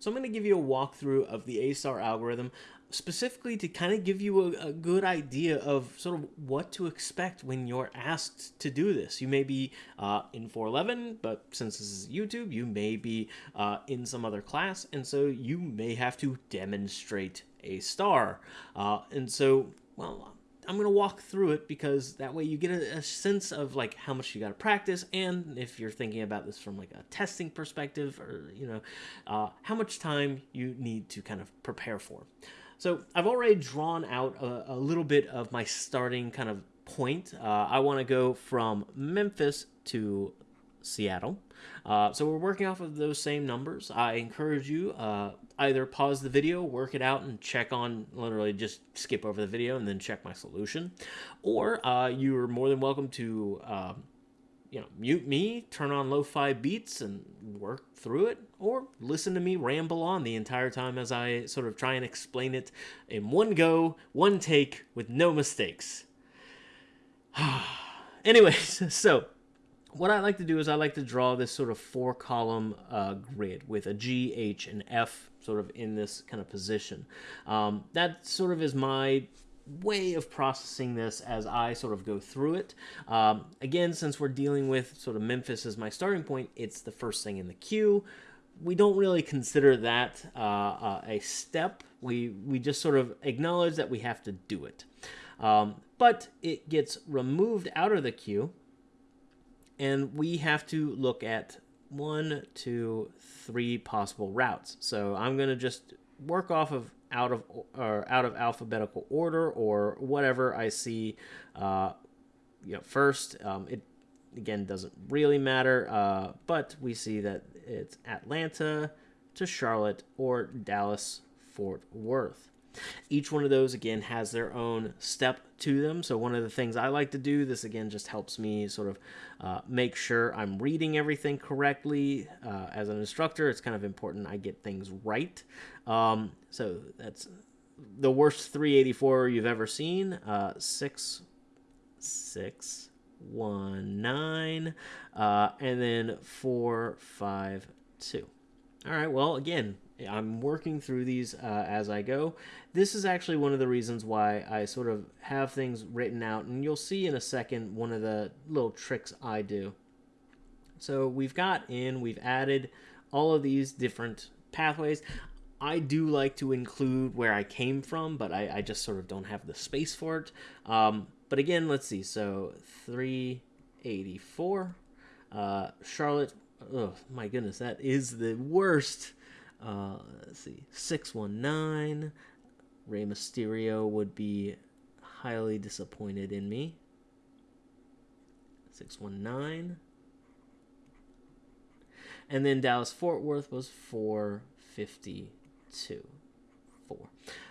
So I'm going to give you a walkthrough of the A-star algorithm specifically to kind of give you a, a, good idea of sort of what to expect when you're asked to do this. You may be uh, in 411, but since this is YouTube, you may be uh, in some other class, and so you may have to demonstrate A-star. Uh, and so, well, I'm going to walk through it because that way you get a, a sense of like how much you got to practice and if you're thinking about this from like a testing perspective or, you know, uh, how much time you need to kind of prepare for. So I've already drawn out a, a little bit of my starting kind of point. Uh, I want to go from Memphis to Seattle. Uh, so we're working off of those same numbers. I encourage you uh, either pause the video, work it out, and check on literally just skip over the video and then check my solution, or uh, you are more than welcome to um, you know, mute me, turn on lo-fi beats and work through it, or listen to me ramble on the entire time as I sort of try and explain it in one go, one take, with no mistakes. Anyways, so what I like to do is I like to draw this sort of four column uh, grid with a G, H, and F sort of in this kind of position. Um, that sort of is my way of processing this as I sort of go through it. Um, again, since we're dealing with sort of Memphis as my starting point, it's the first thing in the queue. We don't really consider that uh, uh, a step. We, we just sort of acknowledge that we have to do it. Um, but it gets removed out of the queue, and we have to look at one, two, three possible routes. So I'm going to just work off of out of or out of alphabetical order or whatever I see uh, you know, first. Um, it again doesn't really matter, uh, but we see that it's Atlanta to Charlotte or Dallas Fort Worth. Each one of those, again, has their own step to them. So one of the things I like to do, this again just helps me sort of uh, make sure I'm reading everything correctly. Uh, as an instructor, it's kind of important I get things right. Um, so that's the worst 384 you've ever seen. Uh, six, six, one, nine, uh, and then four, five, two. All right, well, again, I'm working through these uh, as I go. This is actually one of the reasons why I sort of have things written out, and you'll see in a second one of the little tricks I do. So we've got in, we've added all of these different pathways. I do like to include where I came from, but I, I just sort of don't have the space for it. Um, but again, let's see. So 384. Uh, Charlotte, oh my goodness, that is the worst. Uh, let's see, 619. Rey Mysterio would be highly disappointed in me. 619. And then Dallas Fort Worth was 452. 4.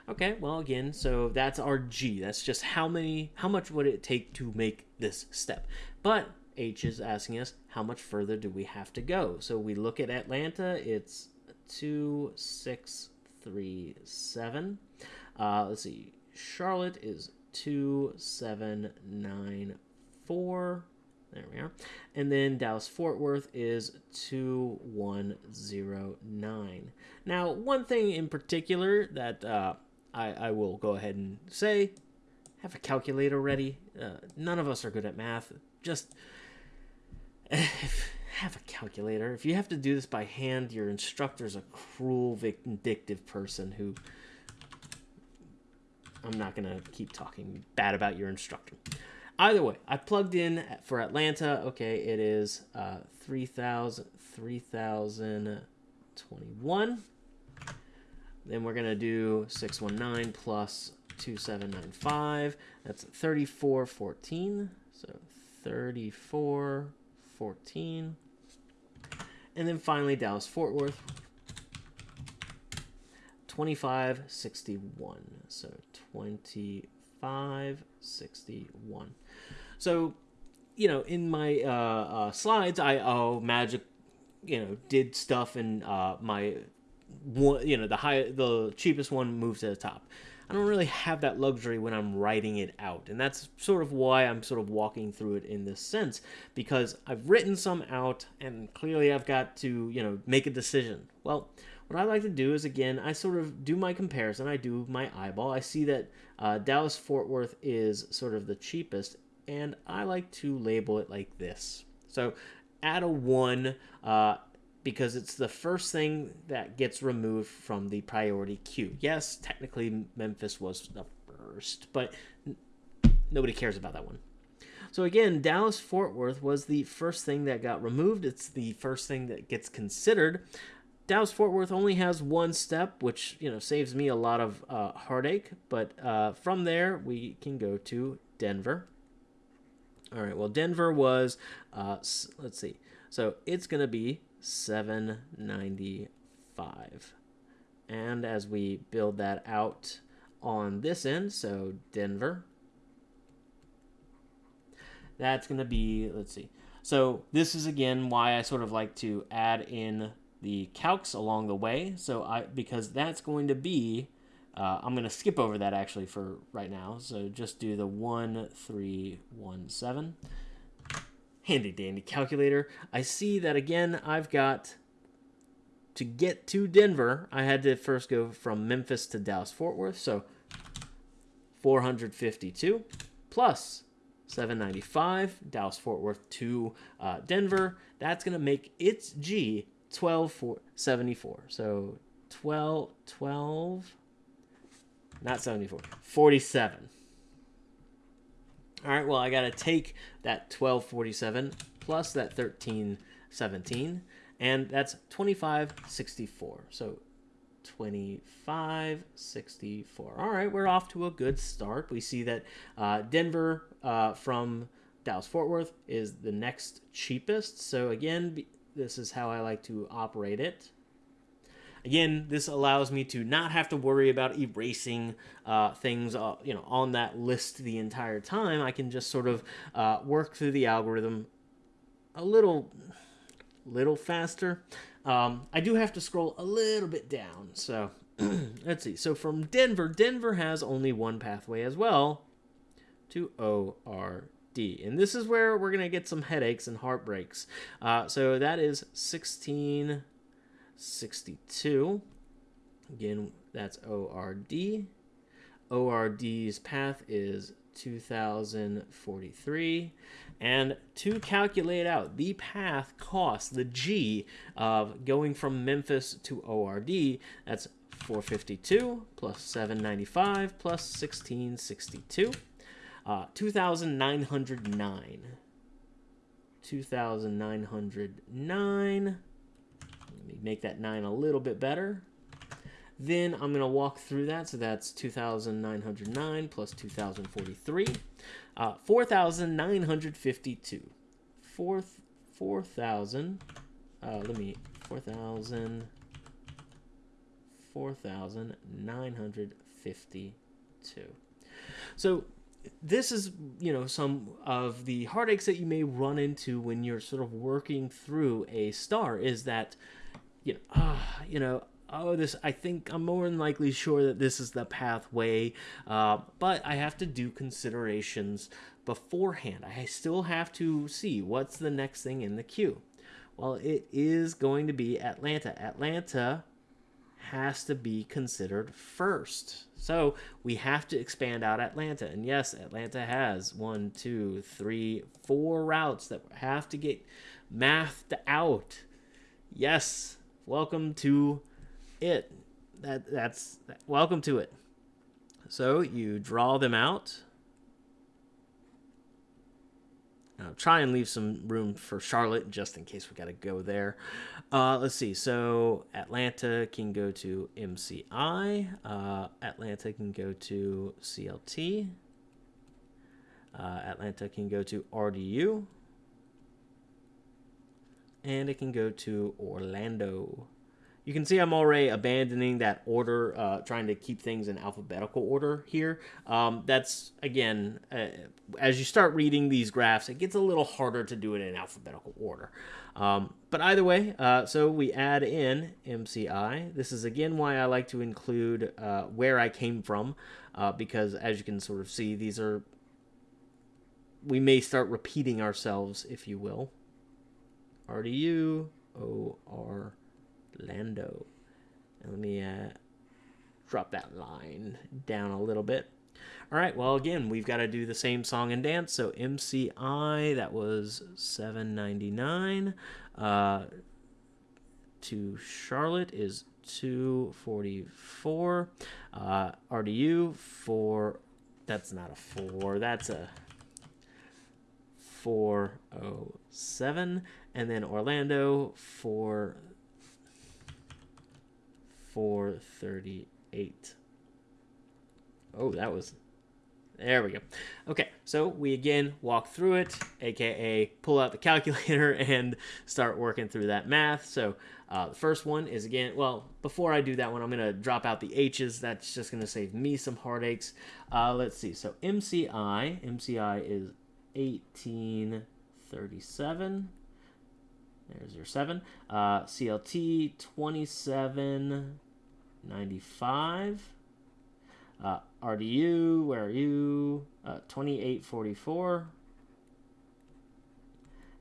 Okay, well again, so that's our G. That's just how many how much would it take to make this step. But H is asking us how much further do we have to go? So we look at Atlanta, it's 2637. Uh, let's see. Charlotte is 2794. There we are. And then Dallas Fort Worth is 2109. Now, one thing in particular that uh, I, I will go ahead and say have a calculator ready. Uh, none of us are good at math. Just have a calculator. If you have to do this by hand, your instructor's a cruel, vindictive person who. I'm not going to keep talking bad about your instructor. Either way, I plugged in for Atlanta. Okay, it is uh, 3,000, 3,021. Then we're going to do 619 plus 2795. That's 3414. So 3414. And then finally, Dallas Fort Worth, 2561. So 2561. So, you know, in my uh, uh, slides, I oh magic, you know, did stuff and uh, my one, you know, the high, the cheapest one moves to the top. I don't really have that luxury when I'm writing it out. And that's sort of why I'm sort of walking through it in this sense, because I've written some out and clearly I've got to, you know, make a decision. Well, what I like to do is again, I sort of do my comparison. I do my eyeball. I see that uh, Dallas Fort Worth is sort of the cheapest, and I like to label it like this. So add a one uh, because it's the first thing that gets removed from the priority queue. Yes, technically Memphis was the first, but nobody cares about that one. So again, Dallas Fort Worth was the first thing that got removed. It's the first thing that gets considered. Dallas Fort Worth only has one step, which you know saves me a lot of uh, heartache. But uh, from there, we can go to Denver. All right. Well, Denver was uh, let's see. So it's gonna be 795, and as we build that out on this end, so Denver that's going to be, let's see. So this is again why I sort of like to add in the calcs along the way. So I, because that's going to be, uh, I'm going to skip over that actually for right now. So just do the 1317. Handy dandy calculator. I see that again, I've got to get to Denver, I had to first go from Memphis to Dallas Fort Worth. So 452 plus 795, Dallas Fort Worth to uh, Denver. That's going to make its G 1274. So 12, 12, not 74, 47. All right, well, I got to take that 1247 plus that 1317, and that's 2564. So 25 64 all right we're off to a good start. We see that uh, denver uh, from dallas fort worth is the next cheapest. So again this is how i like to operate it again this allows me to not have to worry about erasing uh, things uh, you know on that list the entire time i can just sort of uh, work through the algorithm a little little faster um, I do have to scroll a little bit down. So let's see. So from Denver, Denver has only one pathway as well to ORD. And this is where we're going to get some headaches and heartbreaks. Uh, so that is 1662. Again, that's ORD. ORD's path is 2043. And to calculate out the path cost, the G of going from Memphis to ORD, that's 452 plus 795 plus 1662. Uh, 2,909. 2,909. Make that 9 a little bit better. Then I'm going to walk through that. So that's 2,909 plus 2,043. Uh, 4,952. 4,000. uh, let me, 4,000. 4,952. So this is, you know, some of the heartaches that you may run into when you're sort of working through A-star is that, you know, uh, you know, oh, this, I think I'm more than likely sure that this is the pathway, uh, but I have to do considerations beforehand. I still have to see what's the next thing in the queue. Well, it is going to be Atlanta. Atlanta has to be considered first. So we have to expand out Atlanta. And yes, Atlanta has one, two, three, four routes that have to get mathed out. Yes, welcome to it. That that's welcome to it. So you draw them out. Now try and leave some room for Charlotte just in case we got to go there. Uh, let's see. So Atlanta can go to MCI. Uh, Atlanta can go to CLT. Uh, Atlanta can go to RDU. And it can go to Orlando. You can see I'm already abandoning that order, uh, trying to keep things in alphabetical order here. Um, that's, again, uh, as you start reading these graphs, it gets a little harder to do it in alphabetical order. Um, but either way, uh, so we add in MCI. This is, again, why I like to include uh, where I came from, uh, because as you can sort of see, these are, we may start repeating ourselves, if you will. RDU, OR, Lando. let me uh, drop that line down a little bit. All right, well, again, we've got to do the same song and dance. So MCI, that was 799. Uh, to Charlotte is 244. Uh, RDU for that's not a four. That's a 407. And then Orlando for 438. Oh, that was there we go. Okay, so we again walk through it, aka pull out the calculator and start working through that math. So uh, the first one is again, well, before I do that one, I'm going to drop out the H's. That's just going to save me some heartaches. Uh, let's see. So MCI, MCI is 1837. There's your 7. Uh, CLT 2795. Uh, RDU, where are you? Uh, 2844.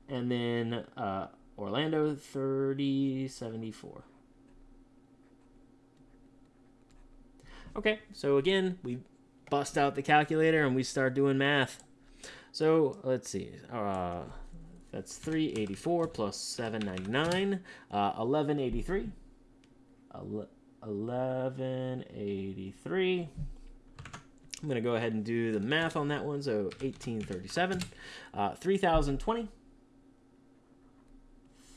And then uh, Orlando 3074. Okay, so again, we bust out the calculator and we start doing math. So let's see. Uh, that's 384 plus 799, uh, 1183. 1183. I'm going to go ahead and do the math on that one. So 1837, uh, 3020,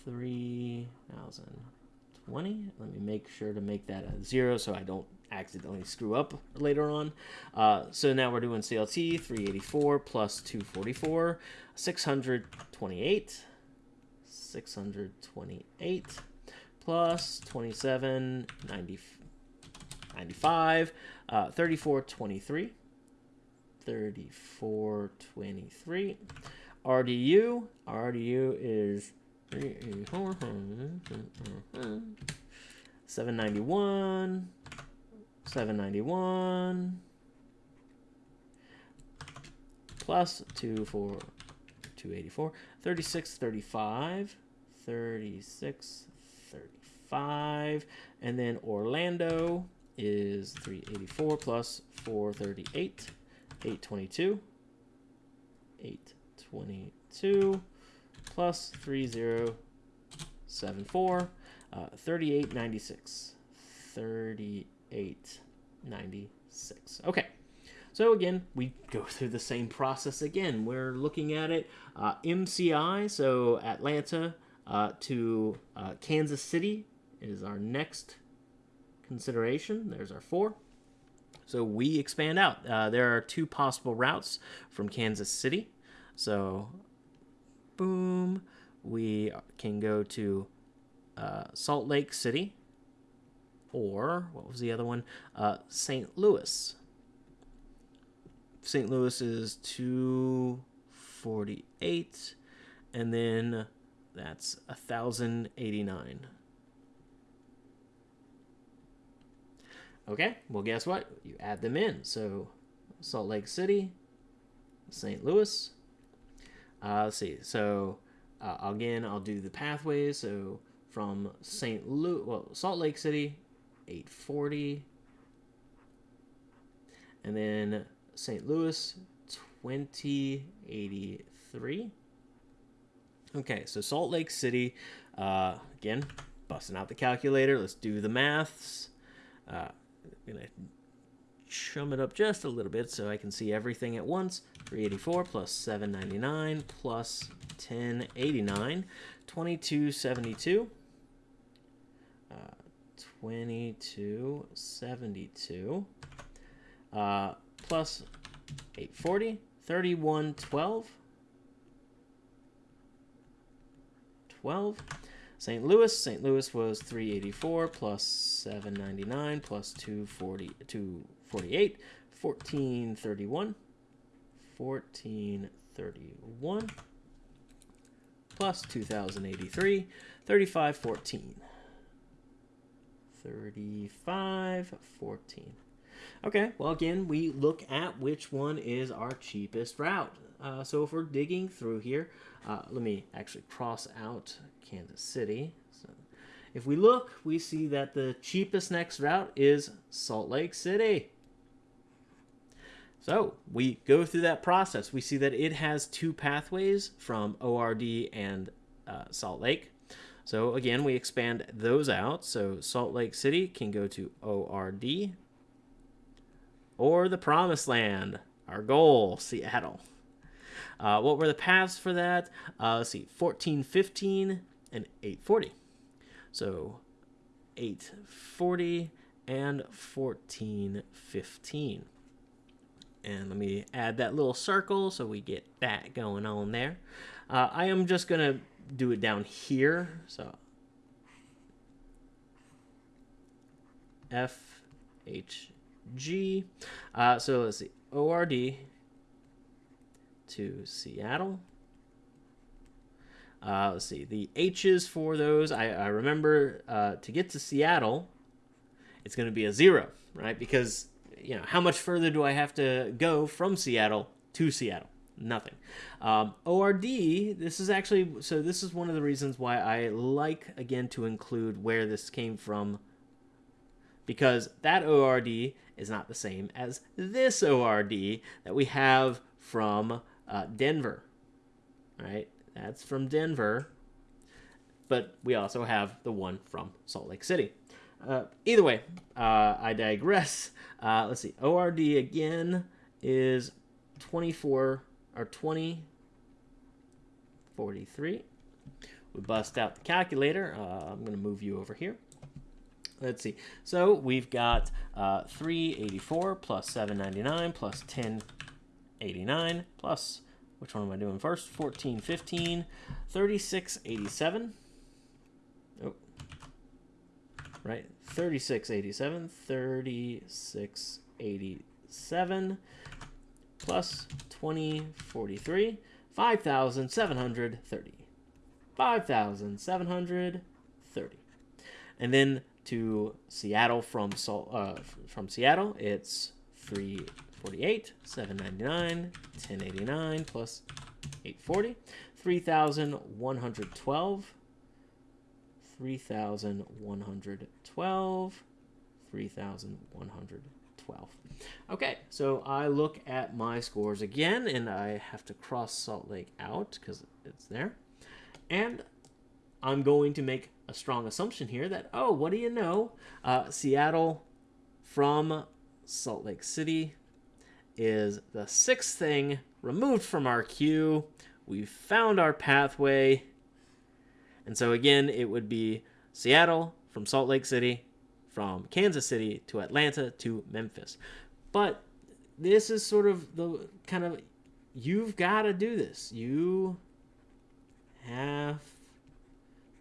3020. Let me make sure to make that a zero so I don't accidentally screw up later on. Uh, so now we're doing CLT 384 plus 244, 628, 628 plus 27, 90, 95, uh, 34, 23, 34, 23. RDU, RDU is 791, 791 plus 2 for 284 36 35 36 35 and then Orlando is 384 plus 438 822 822 plus 3074 uh, 3896 3896 okay. So again we go through the same process again. We're looking at it uh, mci so atlanta uh, to uh, kansas city is our next consideration. There's our four. So we expand out. Uh, there are two possible routes from kansas city. So boom we can go to uh, Salt Lake City, or what was the other one? Uh, St. Louis. St. Louis is 248, and then that's 1,089. Okay, well, guess what? You add them in. So, Salt Lake City, St. Louis. Uh, let's see. So, uh, again, I'll do the pathways. So, from St. Louis, well, Salt Lake City, 840. And then St. Louis, 2083. Okay, so Salt Lake City, uh, again, busting out the calculator. Let's do the maths. Uh, I'm going to chum it up just a little bit so I can see everything at once. 384 plus 799 plus 1089, 2272. 2272 uh, plus 840, 3112. 12. St. Louis, St. Louis was 384 plus 799 plus 240, 248, 1431. 1431 plus 2083, 3514. 35 14 okay well again we look at which one is our cheapest route uh, so if we're digging through here uh, let me actually cross out Kansas City so if we look, we see that the cheapest next route is Salt Lake City. So we go through that process. We see that it has two pathways from ORD and uh, Salt Lake. So again, we expand those out. So Salt Lake City can go to ORD or the Promised Land, our goal, Seattle. Uh, what were the paths for that? Uh, let's see, 1415 and 840. So 840 and 1415. And let me add that little circle so we get that going on there. Uh, I am just going to do it down here. So F H G. Uh, so let's see. ORD to Seattle. Uh, let's see. The H's for those, I, I remember uh, to get to Seattle, it's going to be a zero, right? Because, you know, how much further do I have to go from Seattle to Seattle? Nothing. Um, ORD, this is actually, so this is one of the reasons why I like, again, to include where this came from. Because that ORD is not the same as this ORD that we have from uh, Denver, right? That's from Denver, but we also have the one from Salt Lake City. Uh, either way, uh, I digress. Uh, let's see. ORD again is 24 or 20 43. We bust out the calculator. Uh, I'm going to move you over here. Let's see. So we've got uh, 384 plus 799 plus 1089 plus which one am I doing first? 14, 15, 36, 87. Oh, right. 36, 87, 36, 87 plus 20, 43, 5,730. 5,730. And then to Seattle from uh, from Seattle, it's 3 48, 799, 1089 plus 840, 3112, 3112, 3112. Okay, so I look at my scores again, and I have to cross Salt Lake out because it's there. And I'm going to make a strong assumption here that, oh, what do you know? Uh, Seattle from Salt Lake City is the sixth thing removed from our queue. We've found our pathway. And so again, it would be Seattle from Salt Lake City, from Kansas City to Atlanta to Memphis. But this is sort of the kind of you've got to do this. You have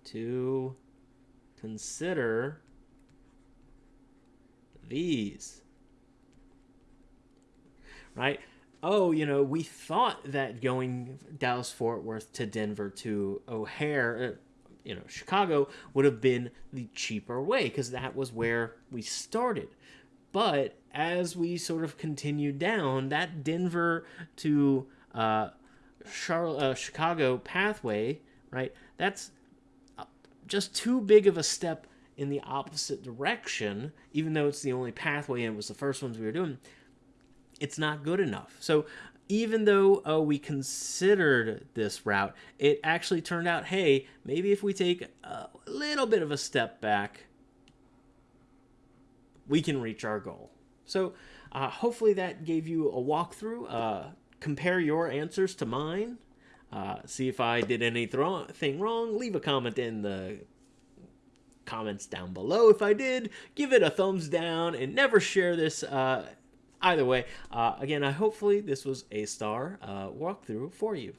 to consider these right? Oh, you know, we thought that going Dallas Fort Worth to Denver to O'Hare, uh, you know, Chicago would have been the cheaper way because that was where we started. But as we sort of continued down, that Denver to uh, uh, Chicago pathway, right? That's uh, just too big of a step in the opposite direction, even though it's the only pathway and it was the first ones we were doing it's not good enough. So even though oh, we considered this route, it actually turned out, hey, maybe if we take a little bit of a step back, we can reach our goal. So uh, hopefully that gave you a walkthrough. Uh, compare your answers to mine. Uh, see if I did anything wrong. Leave a comment in the comments down below. If I did, give it a thumbs down and never share this uh, Either way, uh, again, I hopefully this was A-star uh, walkthrough for you.